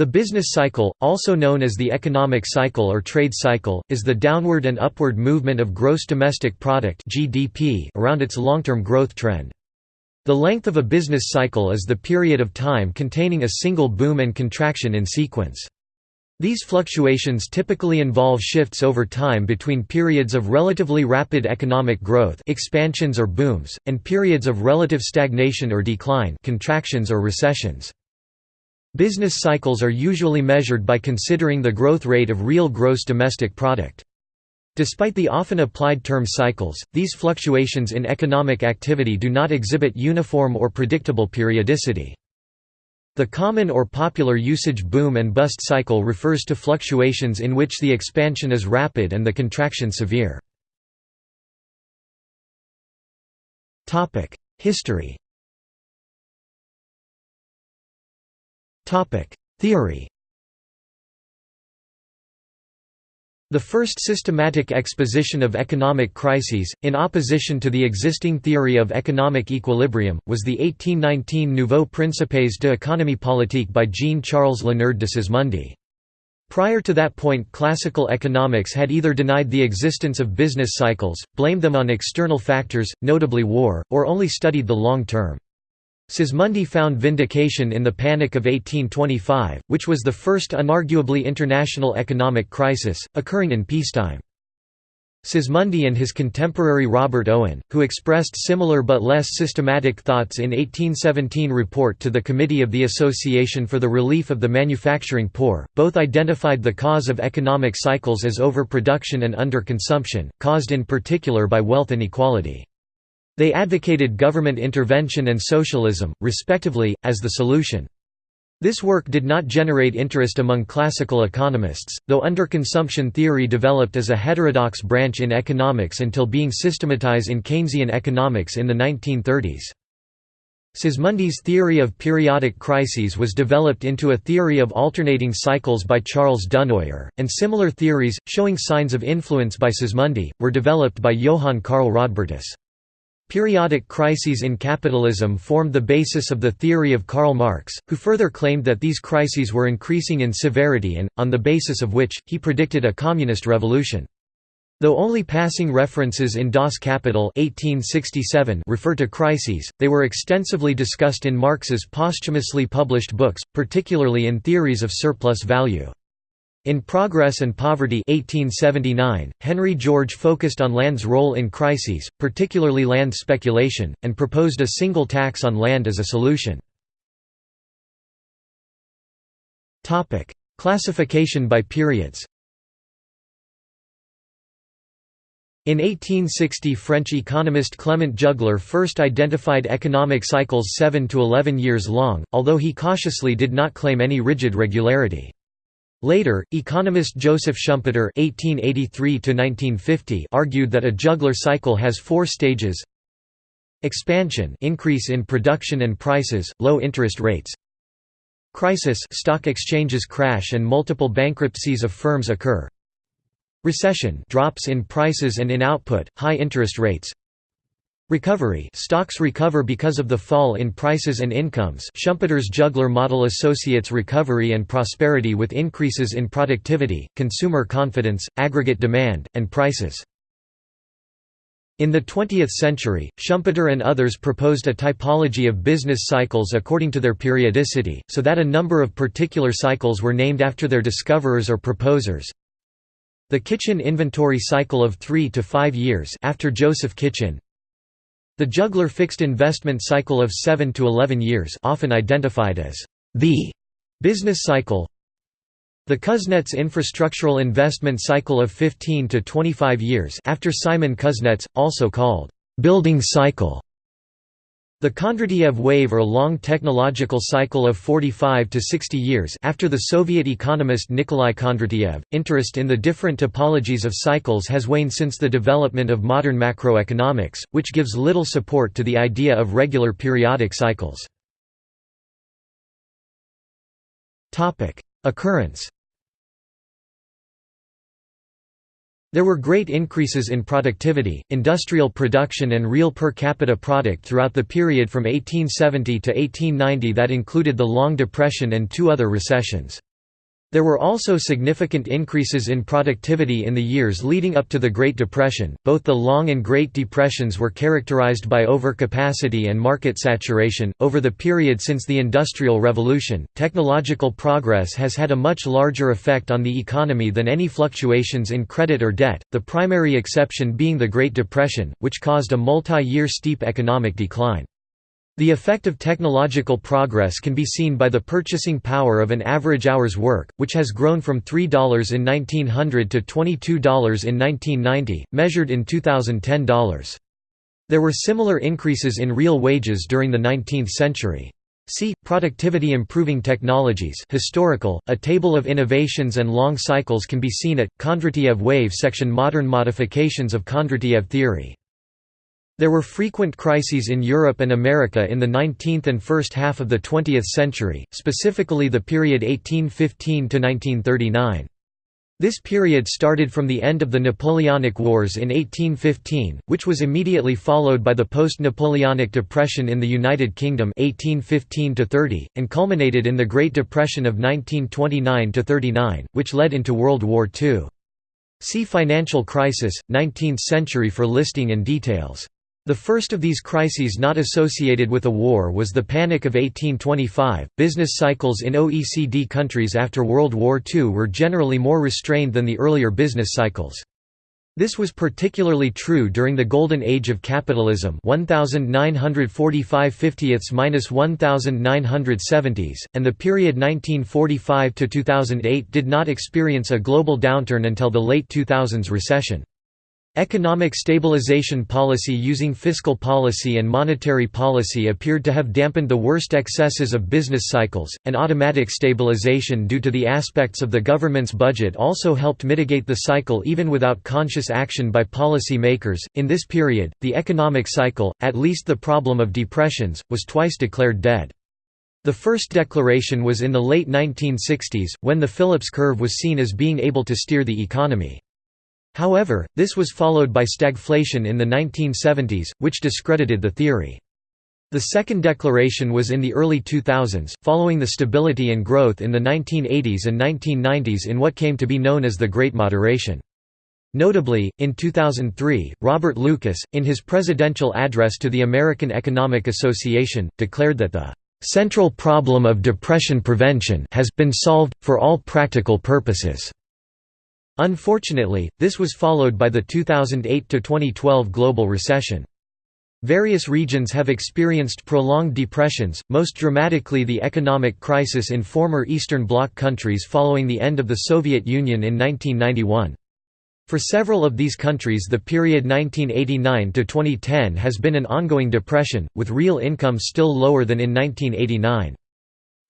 The business cycle, also known as the economic cycle or trade cycle, is the downward and upward movement of gross domestic product (GDP) around its long-term growth trend. The length of a business cycle is the period of time containing a single boom and contraction in sequence. These fluctuations typically involve shifts over time between periods of relatively rapid economic growth expansions or booms, and periods of relative stagnation or decline contractions or recessions. Business cycles are usually measured by considering the growth rate of real gross domestic product. Despite the often applied term cycles, these fluctuations in economic activity do not exhibit uniform or predictable periodicity. The common or popular usage boom and bust cycle refers to fluctuations in which the expansion is rapid and the contraction severe. History Theory The first systematic exposition of economic crises, in opposition to the existing theory of economic equilibrium, was the 1819 Nouveau Principes de économie politique by Jean-Charles Léonard de Sismondi. Prior to that point classical economics had either denied the existence of business cycles, blamed them on external factors, notably war, or only studied the long term. Sismondi found vindication in the Panic of 1825, which was the first unarguably international economic crisis, occurring in peacetime. Sismondi and his contemporary Robert Owen, who expressed similar but less systematic thoughts in 1817 report to the Committee of the Association for the Relief of the Manufacturing Poor, both identified the cause of economic cycles as overproduction and underconsumption, caused in particular by wealth inequality. They advocated government intervention and socialism, respectively, as the solution. This work did not generate interest among classical economists, though underconsumption theory developed as a heterodox branch in economics until being systematized in Keynesian economics in the 1930s. Sismondi's theory of periodic crises was developed into a theory of alternating cycles by Charles Dunoyer, and similar theories, showing signs of influence by Sismondi, were developed by Johann Karl Rodbertus. Periodic crises in capitalism formed the basis of the theory of Karl Marx, who further claimed that these crises were increasing in severity and, on the basis of which, he predicted a communist revolution. Though only passing references in Das Kapital 1867 refer to crises, they were extensively discussed in Marx's posthumously published books, particularly in Theories of Surplus Value. In Progress and Poverty 1879, Henry George focused on land's role in crises, particularly land speculation, and proposed a single tax on land as a solution. Classification by periods In 1860 French economist Clement Juglar first identified economic cycles 7 to 11 years long, although he cautiously did not claim any rigid regularity. Later, economist Joseph Schumpeter (1883–1950) argued that a Juglar cycle has four stages: expansion, increase in production and prices, low interest rates; crisis, stock exchanges crash and multiple bankruptcies of firms occur; recession, drops in prices and in output, high interest rates; Recovery stocks recover because of the fall in prices and incomes Schumpeter's Juglar model associates recovery and prosperity with increases in productivity, consumer confidence, aggregate demand, and prices. In the 20th century, Schumpeter and others proposed a typology of business cycles according to their periodicity, so that a number of particular cycles were named after their discoverers or proposers. The Kitchin inventory cycle of 3 to 5 years after Joseph Kitchin, the Juglar fixed investment cycle of 7 to 11 years often identified as the business cycle. The Kuznets infrastructural investment cycle of 15 to 25 years after Simon Kuznets, also called building cycle the Kondratiev wave or long technological cycle of 45 to 60 years after the Soviet economist Nikolai Kondratiev, interest in the different typologies of cycles has waned since the development of modern macroeconomics, which gives little support to the idea of regular periodic cycles. Occurrence There were great increases in productivity, industrial production and real per capita product throughout the period from 1870 to 1890 that included the Long Depression and two other recessions. There were also significant increases in productivity in the years leading up to the Great Depression. Both the Long and Great Depressions were characterized by overcapacity and market saturation. Over the period since the Industrial Revolution, technological progress has had a much larger effect on the economy than any fluctuations in credit or debt, the primary exception being the Great Depression, which caused a multi year steep economic decline. The effect of technological progress can be seen by the purchasing power of an average hour's work, which has grown from $3 in 1900 to $22 in 1990, measured in 2010 dollars. There were similar increases in real wages during the 19th century. See, Productivity Improving Technologies historical, a table of innovations and long cycles can be seen at, Kondratiev wave section Modern modifications of Kondratiev theory there were frequent crises in Europe and America in the 19th and first half of the 20th century, specifically the period 1815 to 1939. This period started from the end of the Napoleonic Wars in 1815, which was immediately followed by the post-Napoleonic Depression in the United Kingdom 1815 and culminated in the Great Depression of 1929–39, which led into World War II. See Financial Crisis, 19th century for listing and details. The first of these crises not associated with a war was the Panic of 1825. Business cycles in OECD countries after World War II were generally more restrained than the earlier business cycles. This was particularly true during the Golden Age of Capitalism 1945–1970s, and the period 1945 to 2008 did not experience a global downturn until the late 2000s recession. Economic stabilization policy using fiscal policy and monetary policy appeared to have dampened the worst excesses of business cycles, and automatic stabilization due to the aspects of the government's budget also helped mitigate the cycle even without conscious action by policy makers. In this period, the economic cycle, at least the problem of depressions, was twice declared dead. The first declaration was in the late 1960s, when the Phillips curve was seen as being able to steer the economy. However, this was followed by stagflation in the 1970s, which discredited the theory. The second declaration was in the early 2000s, following the stability and growth in the 1980s and 1990s in what came to be known as the Great Moderation. Notably, in 2003, Robert Lucas, in his presidential address to the American Economic Association, declared that the "...central problem of depression prevention has been solved, for all practical purposes." Unfortunately, this was followed by the 2008–2012 global recession. Various regions have experienced prolonged depressions, most dramatically the economic crisis in former Eastern Bloc countries following the end of the Soviet Union in 1991. For several of these countries the period 1989–2010 has been an ongoing depression, with real income still lower than in 1989.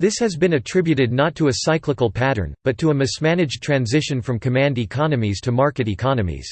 This has been attributed not to a cyclical pattern, but to a mismanaged transition from command economies to market economies.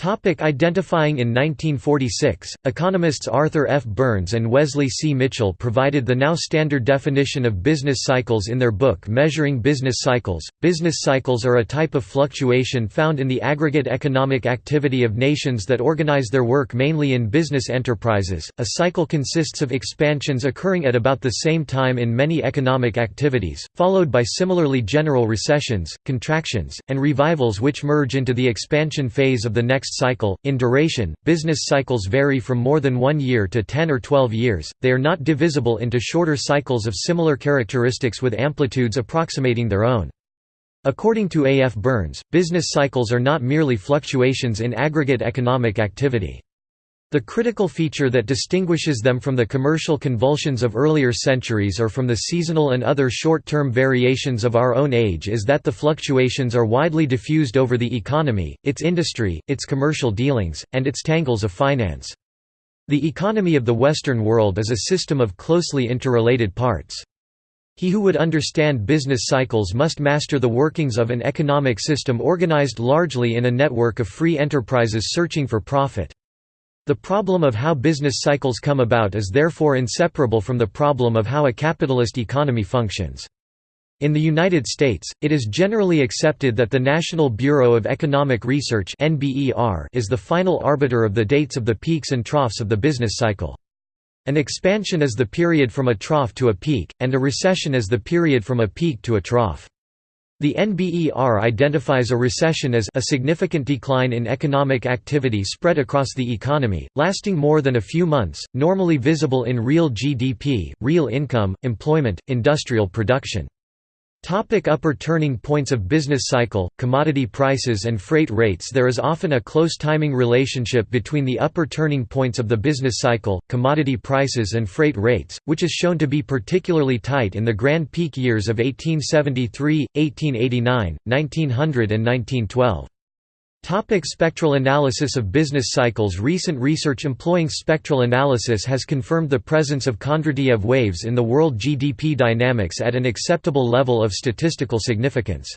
Topic identifying In 1946, economists Arthur F. Burns and Wesley C. Mitchell provided the now standard definition of business cycles in their book Measuring Business Cycles. Business cycles are a type of fluctuation found in the aggregate economic activity of nations that organize their work mainly in business enterprises. A cycle consists of expansions occurring at about the same time in many economic activities, followed by similarly general recessions, contractions, and revivals which merge into the expansion phase of the next cycle. In duration, business cycles vary from more than one year to 10 or 12 years, they are not divisible into shorter cycles of similar characteristics with amplitudes approximating their own. According to A. F. Burns, business cycles are not merely fluctuations in aggregate economic activity. The critical feature that distinguishes them from the commercial convulsions of earlier centuries or from the seasonal and other short-term variations of our own age is that the fluctuations are widely diffused over the economy, its industry, its commercial dealings, and its tangles of finance. The economy of the Western world is a system of closely interrelated parts. He who would understand business cycles must master the workings of an economic system organized largely in a network of free enterprises searching for profit. The problem of how business cycles come about is therefore inseparable from the problem of how a capitalist economy functions. In the United States, it is generally accepted that the National Bureau of Economic Research is the final arbiter of the dates of the peaks and troughs of the business cycle. An expansion is the period from a trough to a peak, and a recession is the period from a peak to a trough. The NBER identifies a recession as a significant decline in economic activity spread across the economy, lasting more than a few months, normally visible in real GDP, real income, employment, industrial production. Topic upper turning points of business cycle, commodity prices and freight rates There is often a close timing relationship between the upper turning points of the business cycle, commodity prices and freight rates, which is shown to be particularly tight in the grand peak years of 1873, 1889, 1900 and 1912. Topic spectral analysis of business cycles Recent research employing spectral analysis has confirmed the presence of Kondratiev waves in the world GDP dynamics at an acceptable level of statistical significance.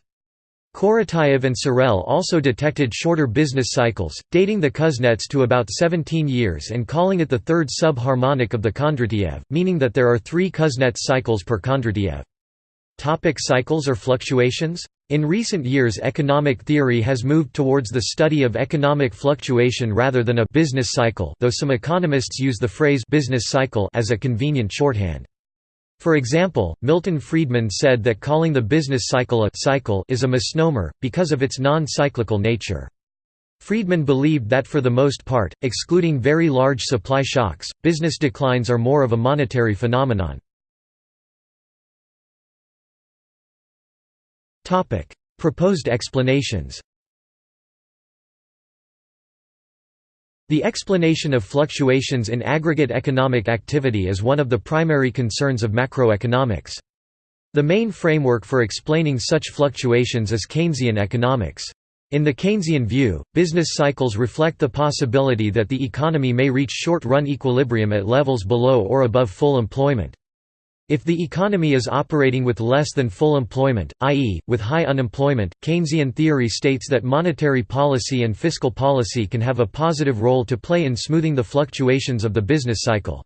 Korotayev and Tsirel also detected shorter business cycles, dating the Kuznets to about 17 years and calling it the third sub-harmonic of the Kondratiev, meaning that there are three Kuznets cycles per Kondratiev. Topic cycles or fluctuations? In recent years economic theory has moved towards the study of economic fluctuation rather than a «business cycle» though some economists use the phrase «business cycle» as a convenient shorthand. For example, Milton Friedman said that calling the business cycle a «cycle» is a misnomer, because of its non-cyclical nature. Friedman believed that for the most part, excluding very large supply shocks, business declines are more of a monetary phenomenon. Proposed explanations The explanation of fluctuations in aggregate economic activity is one of the primary concerns of macroeconomics. The main framework for explaining such fluctuations is Keynesian economics. In the Keynesian view, business cycles reflect the possibility that the economy may reach short-run equilibrium at levels below or above full employment. If the economy is operating with less than full employment, i.e., with high unemployment, Keynesian theory states that monetary policy and fiscal policy can have a positive role to play in smoothing the fluctuations of the business cycle.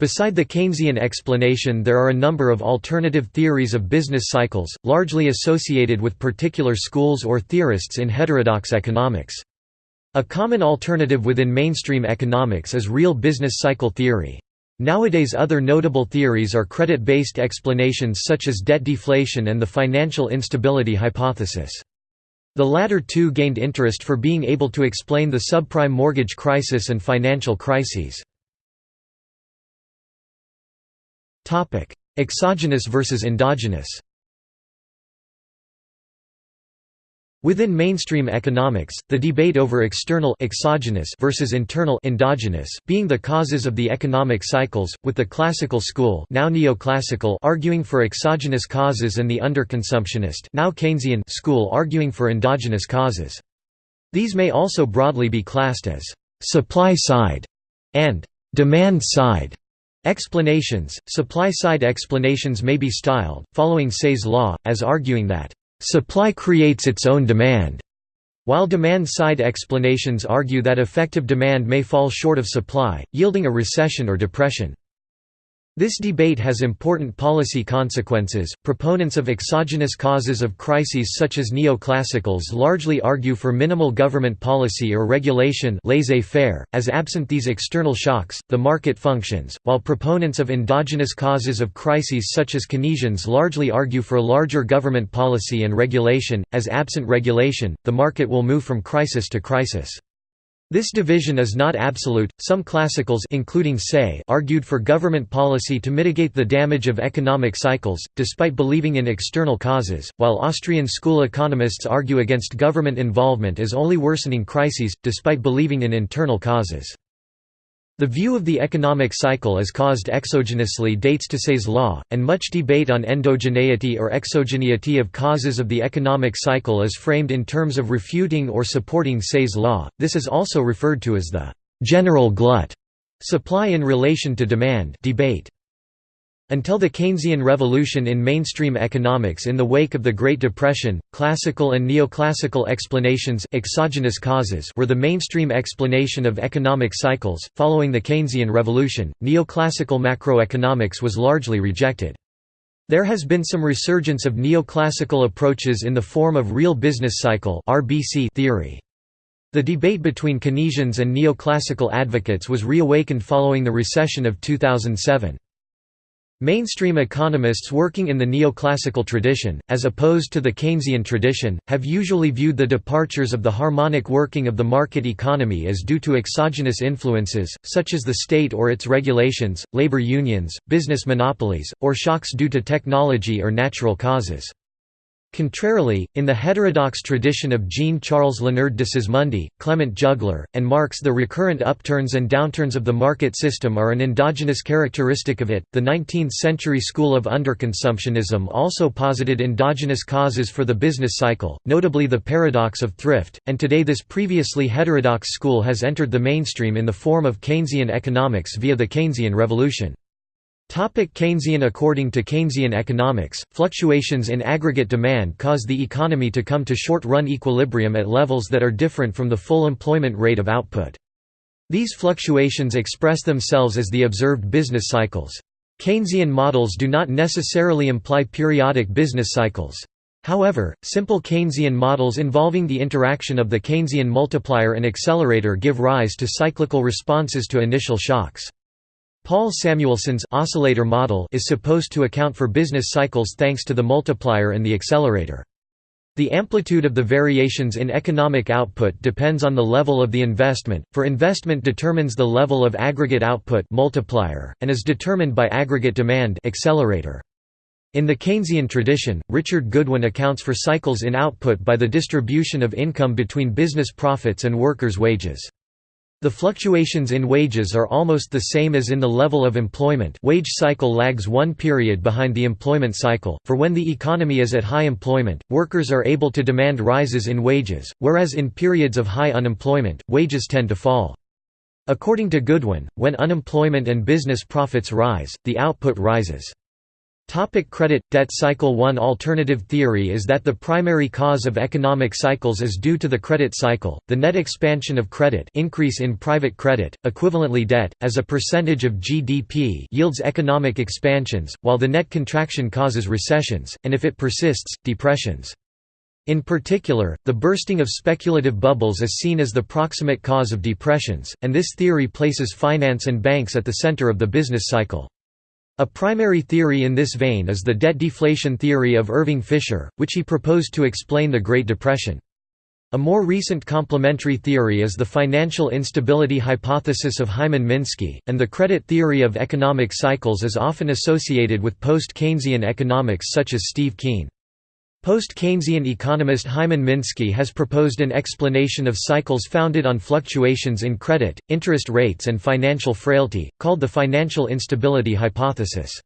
Beside the Keynesian explanation there are a number of alternative theories of business cycles, largely associated with particular schools or theorists in heterodox economics. A common alternative within mainstream economics is real business cycle theory. Nowadays other notable theories are credit-based explanations such as debt deflation and the financial instability hypothesis. The latter two gained interest for being able to explain the subprime mortgage crisis and financial crises. Exogenous versus endogenous Within mainstream economics, the debate over external exogenous versus internal endogenous being the causes of the economic cycles, with the classical school now neoclassical arguing for exogenous causes and the underconsumptionist now Keynesian school arguing for endogenous causes. These may also broadly be classed as supply side and demand side explanations. Supply side explanations may be styled, following Say's law, as arguing that Supply creates its own demand, while demand-side explanations argue that effective demand may fall short of supply, yielding a recession or depression. This debate has important policy consequences. Proponents of exogenous causes of crises such as neoclassicals largely argue for minimal government policy or regulation laissez-faire, as absent these external shocks, the market functions, while proponents of endogenous causes of crises such as Keynesians largely argue for larger government policy and regulation, as absent regulation, the market will move from crisis to crisis. This division is not absolute. Some classicals including Say argued for government policy to mitigate the damage of economic cycles, despite believing in external causes, while Austrian school economists argue against government involvement as only worsening crises, despite believing in internal causes. The view of the economic cycle as caused exogenously dates to Say's law, and much debate on endogeneity or exogeneity of causes of the economic cycle is framed in terms of refuting or supporting Say's law. This is also referred to as the general glut supply in relation to demand debate. Until the Keynesian revolution in mainstream economics in the wake of the Great Depression, classical and neoclassical explanations exogenous causes were the mainstream explanation of economic cycles. Following the Keynesian revolution, neoclassical macroeconomics was largely rejected. There has been some resurgence of neoclassical approaches in the form of real business cycle theory. The debate between Keynesians and neoclassical advocates was reawakened following the recession of 2007. Mainstream economists working in the neoclassical tradition, as opposed to the Keynesian tradition, have usually viewed the departures of the harmonic working of the market economy as due to exogenous influences, such as the state or its regulations, labor unions, business monopolies, or shocks due to technology or natural causes. Contrarily, in the heterodox tradition of Jean-Charles Leonard de Sismondi, Clement Juglar, and Marx the recurrent upturns and downturns of the market system are an endogenous characteristic of it. The 19th-century school of underconsumptionism also posited endogenous causes for the business cycle, notably the paradox of thrift, and today this previously heterodox school has entered the mainstream in the form of Keynesian economics via the Keynesian revolution. Topic Keynesian According to Keynesian economics, fluctuations in aggregate demand cause the economy to come to short-run equilibrium at levels that are different from the full employment rate of output. These fluctuations express themselves as the observed business cycles. Keynesian models do not necessarily imply periodic business cycles. However, simple Keynesian models involving the interaction of the Keynesian multiplier and accelerator give rise to cyclical responses to initial shocks. Paul Samuelson's oscillator model is supposed to account for business cycles thanks to the multiplier and the accelerator. The amplitude of the variations in economic output depends on the level of the investment, for investment determines the level of aggregate output multiplier, and is determined by aggregate demand accelerator. In the Keynesian tradition, Richard Goodwin accounts for cycles in output by the distribution of income between business profits and workers' wages. The fluctuations in wages are almost the same as in the level of employment wage cycle lags one period behind the employment cycle, for when the economy is at high employment, workers are able to demand rises in wages, whereas in periods of high unemployment, wages tend to fall. According to Goodwin, when unemployment and business profits rise, the output rises. Topic credit debt cycle One alternative theory is that the primary cause of economic cycles is due to the credit cycle. The net expansion of credit, increase in private credit, equivalently debt as a percentage of GDP yields economic expansions, while the net contraction causes recessions and if it persists, depressions. In particular, the bursting of speculative bubbles is seen as the proximate cause of depressions, and this theory places finance and banks at the center of the business cycle. A primary theory in this vein is the debt deflation theory of Irving Fisher, which he proposed to explain the Great Depression. A more recent complementary theory is the financial instability hypothesis of Hyman Minsky, and the credit theory of economic cycles is often associated with post-Keynesian economics such as Steve Keen. Post-Keynesian economist Hyman Minsky has proposed an explanation of cycles founded on fluctuations in credit, interest rates and financial frailty, called the financial instability hypothesis.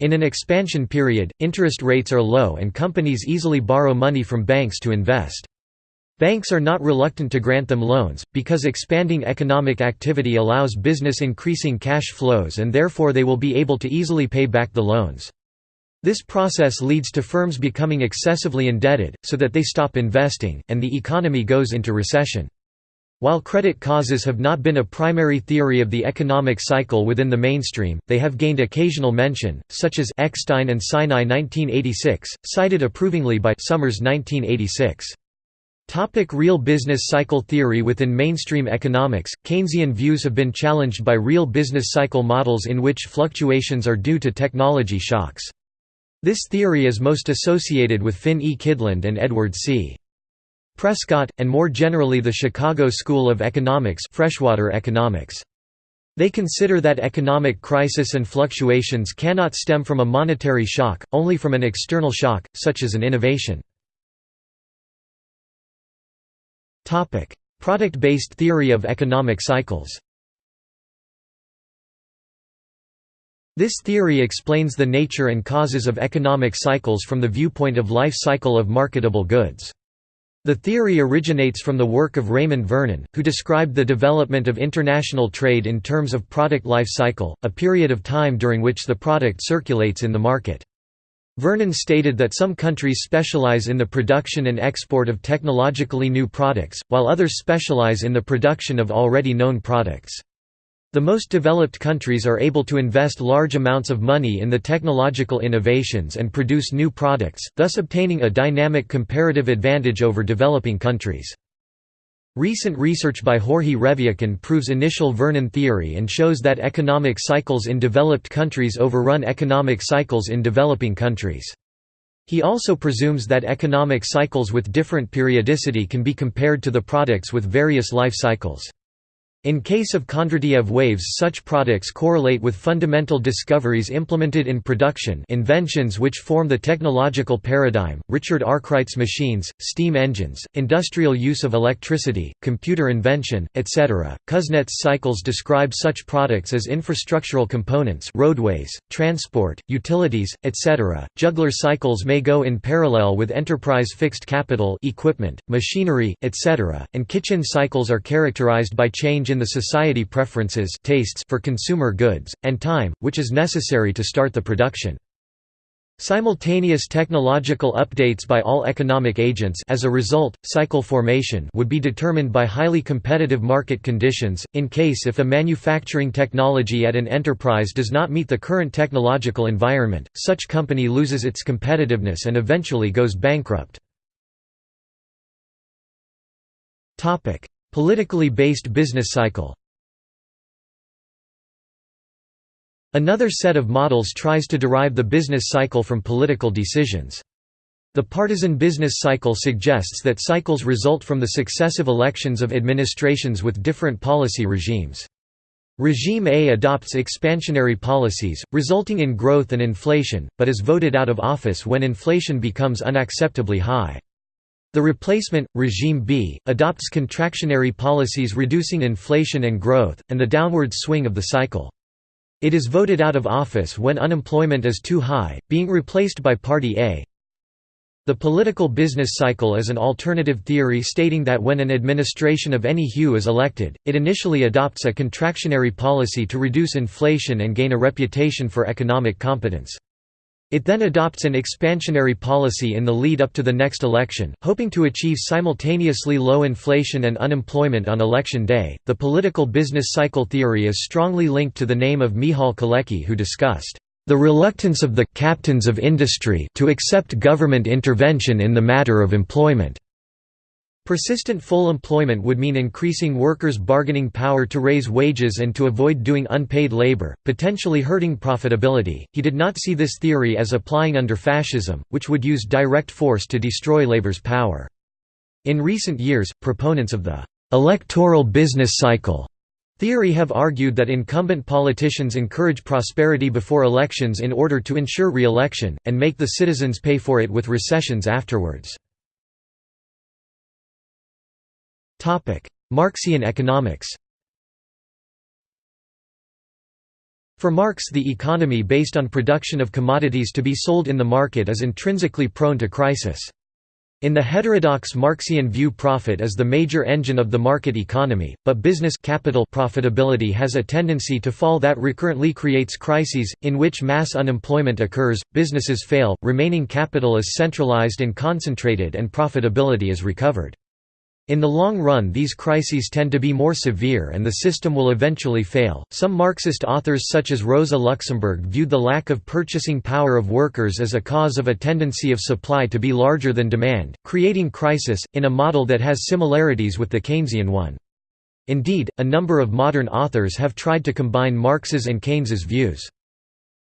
In an expansion period, interest rates are low and companies easily borrow money from banks to invest. Banks are not reluctant to grant them loans, because expanding economic activity allows business increasing cash flows and therefore they will be able to easily pay back the loans. This process leads to firms becoming excessively indebted, so that they stop investing, and the economy goes into recession. While credit causes have not been a primary theory of the economic cycle within the mainstream, they have gained occasional mention, such as Eckstein and Sinai 1986, cited approvingly by Summers 1986. Topic real business cycle theory Within mainstream economics, Keynesian views have been challenged by real business cycle models in which fluctuations are due to technology shocks. This theory is most associated with Finn E. Kydland and Edward C. Prescott, and more generally the Chicago School of Economics freshwater economics. They consider that economic crisis and fluctuations cannot stem from a monetary shock, only from an external shock, such as an innovation. Product-based theory of economic cycles This theory explains the nature and causes of economic cycles from the viewpoint of life cycle of marketable goods. The theory originates from the work of Raymond Vernon, who described the development of international trade in terms of product life cycle, a period of time during which the product circulates in the market. Vernon stated that some countries specialize in the production and export of technologically new products, while others specialize in the production of already known products. The most developed countries are able to invest large amounts of money in the technological innovations and produce new products, thus obtaining a dynamic comparative advantage over developing countries. Recent research by Jorge Revillacan proves initial Vernon theory and shows that economic cycles in developed countries overrun economic cycles in developing countries. He also presumes that economic cycles with different periodicity can be compared to the products with various life cycles. In case of Kondratiev waves such products correlate with fundamental discoveries implemented in production inventions which form the technological paradigm, Richard Arkwright's machines, steam engines, industrial use of electricity, computer invention, etc. Kuznets cycles describe such products as infrastructural components roadways, transport, utilities, etc. Juglar cycles may go in parallel with enterprise fixed capital equipment, machinery, etc. and Kitchin cycles are characterized by change in the society preferences tastes for consumer goods, and time, which is necessary to start the production. Simultaneous technological updates by all economic agents as a result, cycle formation would be determined by highly competitive market conditions, in case if a manufacturing technology at an enterprise does not meet the current technological environment, such company loses its competitiveness and eventually goes bankrupt. Politically based business cycle Another set of models tries to derive the business cycle from political decisions. The partisan business cycle suggests that cycles result from the successive elections of administrations with different policy regimes. Regime A adopts expansionary policies, resulting in growth and inflation, but is voted out of office when inflation becomes unacceptably high. The replacement, regime B, adopts contractionary policies reducing inflation and growth, and the downward swing of the cycle. It is voted out of office when unemployment is too high, being replaced by Party A. The political business cycle is an alternative theory stating that when an administration of any hue is elected, it initially adopts a contractionary policy to reduce inflation and gain a reputation for economic competence. It then adopts an expansionary policy in the lead up to the next election, hoping to achieve simultaneously low inflation and unemployment on election day. The political business cycle theory is strongly linked to the name of Michal Kalecki, who discussed the reluctance of the captains of industry to accept government intervention in the matter of employment. Persistent full employment would mean increasing workers' bargaining power to raise wages and to avoid doing unpaid labor, potentially hurting profitability. He did not see this theory as applying under fascism, which would use direct force to destroy labor's power. In recent years, proponents of the electoral business cycle theory have argued that incumbent politicians encourage prosperity before elections in order to ensure re-election, and make the citizens pay for it with recessions afterwards. Marxian economics For Marx the economy based on production of commodities to be sold in the market is intrinsically prone to crisis. In the heterodox Marxian view profit is the major engine of the market economy, but business capital profitability has a tendency to fall that recurrently creates crises, in which mass unemployment occurs, businesses fail, remaining capital is centralized and concentrated and profitability is recovered. In the long run, these crises tend to be more severe and the system will eventually fail. Some Marxist authors, such as Rosa Luxemburg, viewed the lack of purchasing power of workers as a cause of a tendency of supply to be larger than demand, creating crisis, in a model that has similarities with the Keynesian one. Indeed, a number of modern authors have tried to combine Marx's and Keynes's views.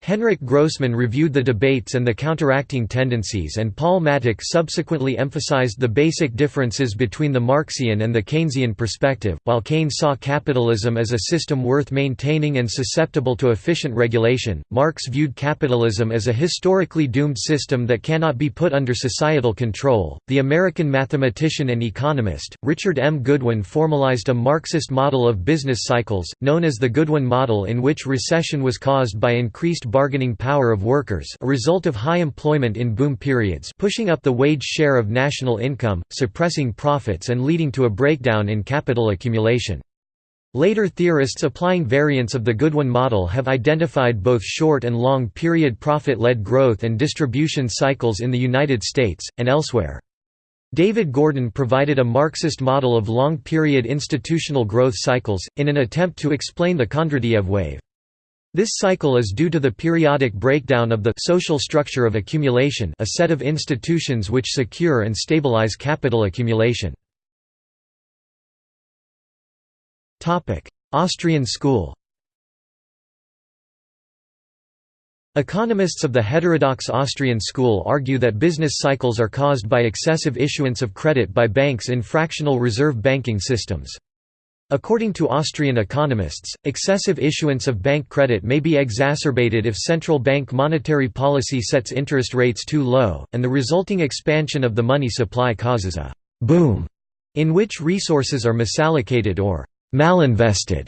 Henryk Grossman reviewed the debates and the counteracting tendencies and Paul Mattick subsequently emphasized the basic differences between the Marxian and the Keynesian perspective. While Keynes saw capitalism as a system worth maintaining and susceptible to efficient regulation, Marx viewed capitalism as a historically doomed system that cannot be put under societal control. The American mathematician and economist, Richard M. Goodwin formalized a Marxist model of business cycles, known as the Goodwin model in which recession was caused by increased bargaining power of workers a result of high employment in boom periods pushing up the wage share of national income, suppressing profits and leading to a breakdown in capital accumulation. Later theorists applying variants of the Goodwin model have identified both short and long period profit-led growth and distribution cycles in the United States, and elsewhere. David Gordon provided a Marxist model of long-period institutional growth cycles, in an attempt to explain the Kondratiev wave. This cycle is due to the periodic breakdown of the social structure of accumulation a set of institutions which secure and stabilize capital accumulation. Austrian school Economists of the heterodox Austrian school argue that business cycles are caused by excessive issuance of credit by banks in fractional reserve banking systems. According to Austrian economists, excessive issuance of bank credit may be exacerbated if central bank monetary policy sets interest rates too low, and the resulting expansion of the money supply causes a «boom» in which resources are misallocated or «malinvested»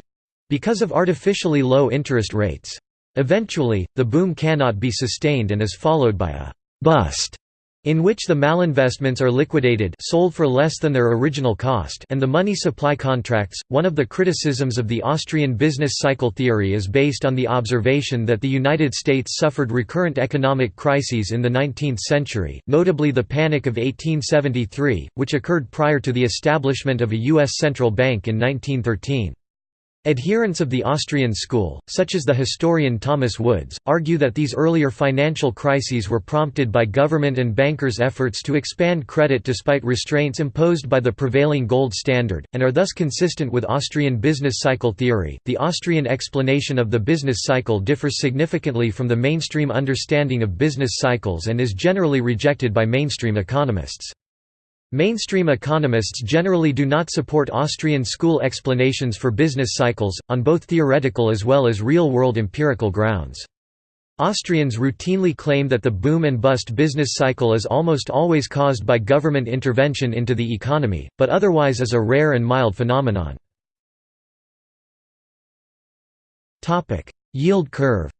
because of artificially low interest rates. Eventually, the boom cannot be sustained and is followed by a «bust» in which the malinvestments are liquidated sold for less than their original cost and the money supply contracts. One of the criticisms of the Austrian business cycle theory is based on the observation that the United States suffered recurrent economic crises in the 19th century, notably the Panic of 1873, which occurred prior to the establishment of a U.S. central bank in 1913. Adherents of the Austrian school, such as the historian Thomas Woods, argue that these earlier financial crises were prompted by government and bankers' efforts to expand credit despite restraints imposed by the prevailing gold standard, and are thus consistent with Austrian business cycle theory. The Austrian explanation of the business cycle differs significantly from the mainstream understanding of business cycles and is generally rejected by mainstream economists. Mainstream economists generally do not support Austrian school explanations for business cycles, on both theoretical as well as real-world empirical grounds. Austrians routinely claim that the boom and bust business cycle is almost always caused by government intervention into the economy, but otherwise is a rare and mild phenomenon. Yield curve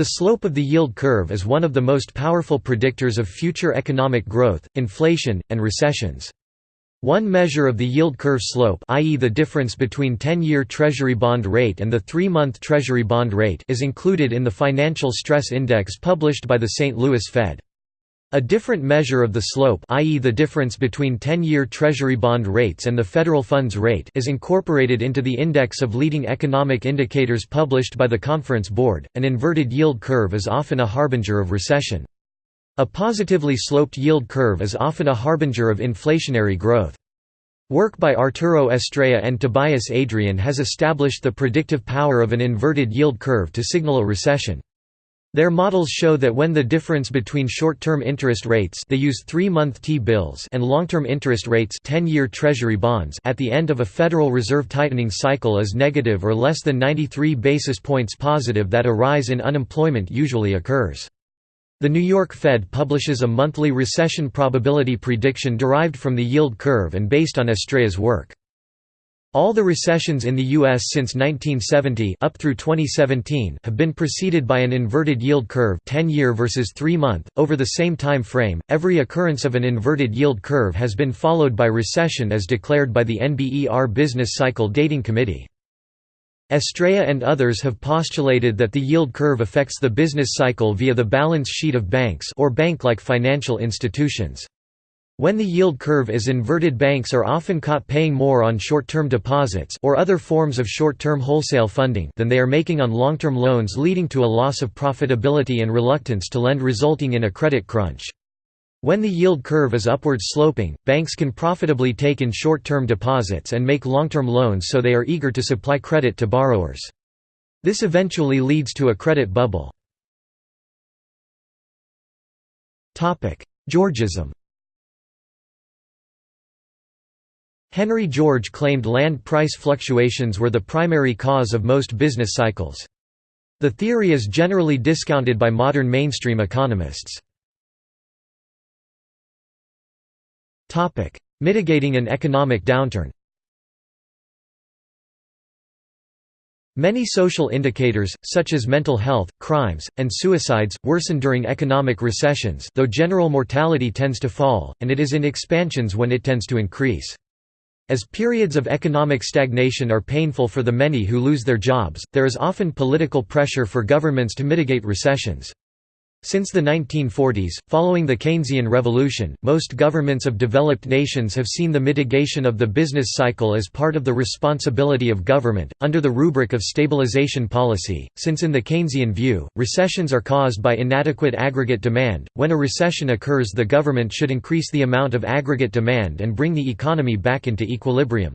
The slope of the yield curve is one of the most powerful predictors of future economic growth, inflation, and recessions. One measure of the yield curve slope i.e. the difference between 10-year Treasury bond rate and the 3-month Treasury bond rate is included in the Financial Stress Index published by the St. Louis Fed. A different measure of the slope i.e. the difference between 10-year Treasury bond rates and the federal funds rate is incorporated into the Index of Leading Economic Indicators published by the Conference Board. An inverted yield curve is often a harbinger of recession. A positively sloped yield curve is often a harbinger of inflationary growth. Work by Arturo Estrella and Tobias Adrian has established the predictive power of an inverted yield curve to signal a recession. Their models show that when the difference between short-term interest rates they use 3-month T-bills and long-term interest rates 10-year treasury bonds at the end of a Federal Reserve tightening cycle is negative or less than 93 basis points positive that a rise in unemployment usually occurs. The New York Fed publishes a monthly recession probability prediction derived from the yield curve and based on Estrella's work. All the recessions in the U.S. since 1970 up through 2017 have been preceded by an inverted yield curve 10-year versus 3-month. Over the same time frame, every occurrence of an inverted yield curve has been followed by recession as declared by the NBER Business Cycle Dating Committee. Estrella and others have postulated that the yield curve affects the business cycle via the balance sheet of banks or bank-like financial institutions. When the yield curve is inverted banks are often caught paying more on short-term deposits or other forms of short-term wholesale funding than they are making on long-term loans leading to a loss of profitability and reluctance to lend resulting in a credit crunch. When the yield curve is upward sloping, banks can profitably take in short-term deposits and make long-term loans so they are eager to supply credit to borrowers. This eventually leads to a credit bubble. Georgism Henry George claimed land price fluctuations were the primary cause of most business cycles. The theory is generally discounted by modern mainstream economists. Mitigating an economic downturn Many social indicators, such as mental health, crimes, and suicides, worsen during economic recessions though general mortality tends to fall, and it is in expansions when it tends to increase. As periods of economic stagnation are painful for the many who lose their jobs, there is often political pressure for governments to mitigate recessions. Since the 1940s, following the Keynesian revolution, most governments of developed nations have seen the mitigation of the business cycle as part of the responsibility of government, under the rubric of stabilization policy, since in the Keynesian view, recessions are caused by inadequate aggregate demand. When a recession occurs, the government should increase the amount of aggregate demand and bring the economy back into equilibrium.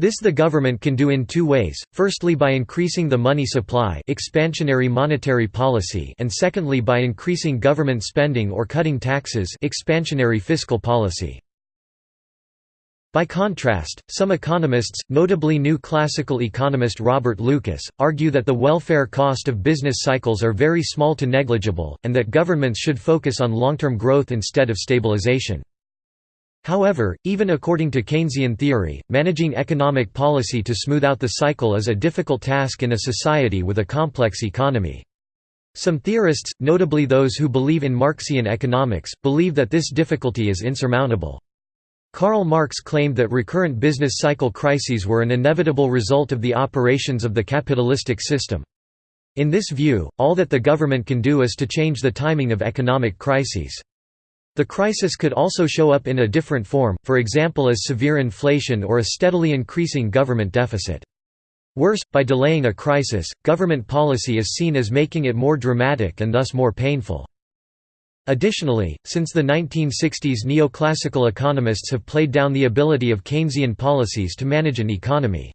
This the government can do in two ways, firstly by increasing the money supply expansionary monetary policy and secondly by increasing government spending or cutting taxes expansionary fiscal policy. By contrast, some economists, notably new classical economist Robert Lucas, argue that the welfare cost of business cycles are very small to negligible, and that governments should focus on long-term growth instead of stabilization. However, even according to Keynesian theory, managing economic policy to smooth out the cycle is a difficult task in a society with a complex economy. Some theorists, notably those who believe in Marxian economics, believe that this difficulty is insurmountable. Karl Marx claimed that recurrent business cycle crises were an inevitable result of the operations of the capitalistic system. In this view, all that the government can do is to change the timing of economic crises. The crisis could also show up in a different form, for example as severe inflation or a steadily increasing government deficit. Worse, by delaying a crisis, government policy is seen as making it more dramatic and thus more painful. Additionally, since the 1960s neoclassical economists have played down the ability of Keynesian policies to manage an economy.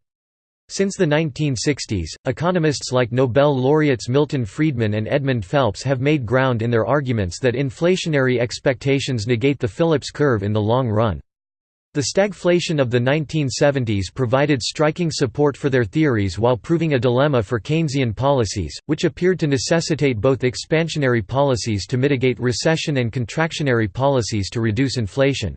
Since the 1960s, economists like Nobel laureates Milton Friedman and Edmund Phelps have made ground in their arguments that inflationary expectations negate the Phillips curve in the long run. The stagflation of the 1970s provided striking support for their theories while proving a dilemma for Keynesian policies, which appeared to necessitate both expansionary policies to mitigate recession and contractionary policies to reduce inflation.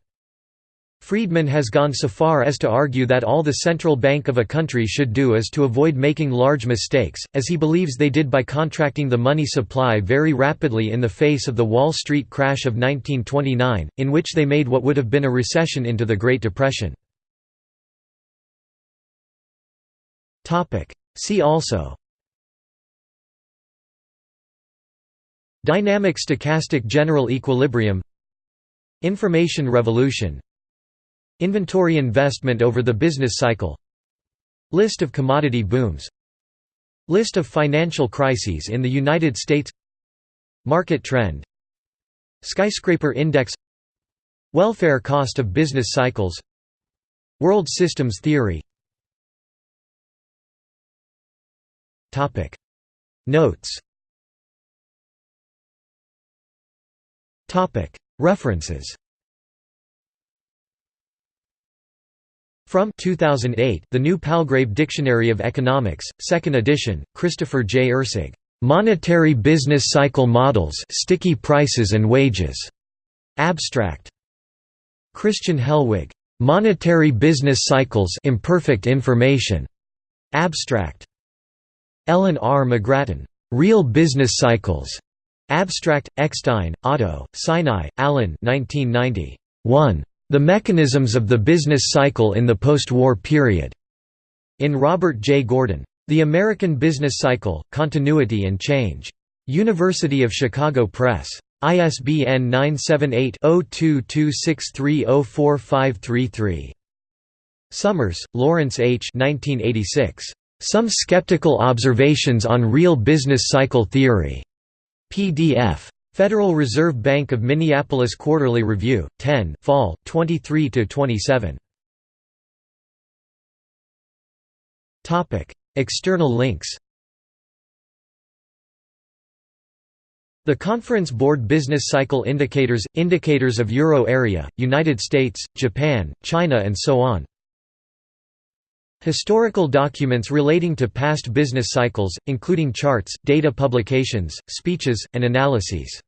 Friedman has gone so far as to argue that all the central bank of a country should do is to avoid making large mistakes, as he believes they did by contracting the money supply very rapidly in the face of the Wall Street crash of 1929, in which they made what would have been a recession into the Great Depression. See also Dynamic stochastic general equilibrium Information revolution Inventory investment over the business cycle List of commodity booms List of financial crises in the United States Market trend Skyscraper index Welfare cost of business cycles World systems theory. Notes. References From 2008, The New Palgrave Dictionary of Economics, 2nd edition, Christopher J. Erceg. Monetary Business Cycle Models Sticky Prices and Wages. Abstract. Christian Hellwig. Monetary Business Cycles Imperfect Information. Abstract. Ellen R. McGrattan. Real Business Cycles. Abstract. Eckstein, Otto, Sinai, Allen 1990. 1. The Mechanisms of the Business Cycle in the Post-War Period", in Robert J. Gordon. The American Business Cycle, Continuity and Change. University of Chicago Press. ISBN 978-0226304533. Summers, Lawrence H. 1986. Some Skeptical Observations on Real Business Cycle Theory. PDF. Federal Reserve Bank of Minneapolis Quarterly Review, 10 Fall, 23–27. External links The Conference Board Business Cycle Indicators – Indicators of Euro area, United States, Japan, China and so on Historical documents relating to past business cycles, including charts, data publications, speeches, and analyses